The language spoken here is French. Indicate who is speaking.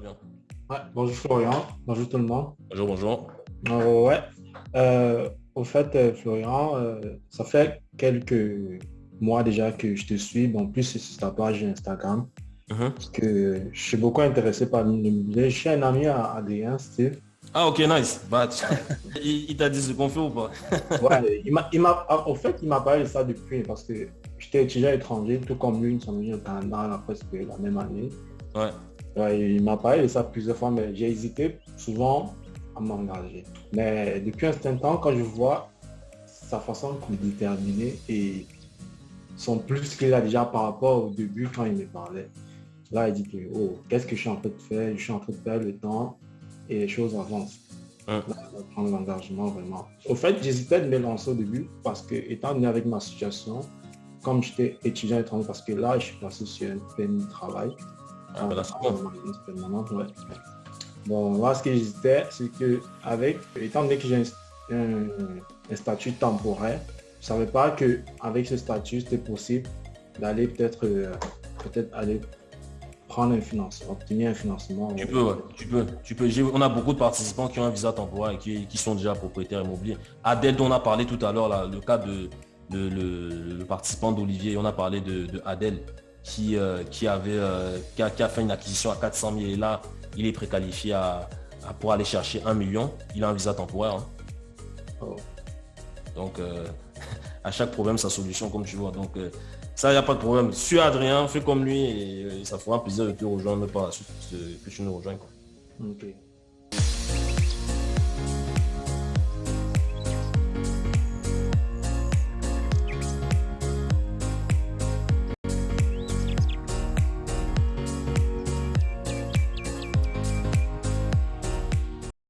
Speaker 1: Bien.
Speaker 2: bonjour Florian, bonjour tout le monde.
Speaker 1: Bonjour, bonjour.
Speaker 2: Euh, ouais. Euh, au fait, euh, Florian, ça fait quelques mois déjà que je te suis. Bon, plus c'est ta page Instagram. Mhm. Parce que je suis beaucoup intéressé par l'immobilier. Je suis un ami à Adrien, Steve.
Speaker 1: Ah ok nice. Bah, il, t'a dit ce qu'on fait ou pas?
Speaker 2: Ouais, il m'a, il en fait, il m'a parlé de ça depuis parce que j'étais étudiant étranger, tout comme lui, nous sommes venus au Canada presque la même année.
Speaker 1: Ouais.
Speaker 2: Ouais il m'a parlé de ça plusieurs fois, mais j'ai hésité souvent à m'engager. Mais depuis un certain temps, quand je vois sa façon de déterminer et son plus qu'il a déjà par rapport au début quand il me parlait, là il dit que oh, qu'est-ce que je suis en train de faire? Je suis en train de perdre le temps et les choses avancent. Là, prendre l'engagement vraiment. Au fait, j'hésitais de me lancer au début parce que étant donné avec ma situation, comme j'étais étudiant étranger, parce que là, je suis passé sur un permis de travail.
Speaker 1: Ah, ben
Speaker 2: bon. moi, ce que j'hésitais, c'est que avec, étant donné que j'ai un, statut temporaire, je savais pas que avec ce statut, c'était possible d'aller peut-être euh, peut-être aller prendre un financement, obtenir un financement.
Speaker 1: Tu peux, tu peux, tu peux. On a beaucoup de participants qui ont un visa temporaire et qui, qui sont déjà propriétaires immobiliers. Adèle, dont on a parlé tout à l'heure, le cas de, le, participant d'Olivier, on a parlé de, Adèle qui, euh, qui avait euh, qui, a, fait une acquisition à 400 000 et là, il est préqualifié à, pour aller chercher un million. Il a un visa temporaire. Hein. Oh. Donc, euh, à chaque problème, sa solution, comme tu vois. Donc, ça, il n'y a pas de problème. Suis Adrien, fais comme lui et, ça fera plaisir de te rejoindre par la suite que tu nous rejoins. Quoi.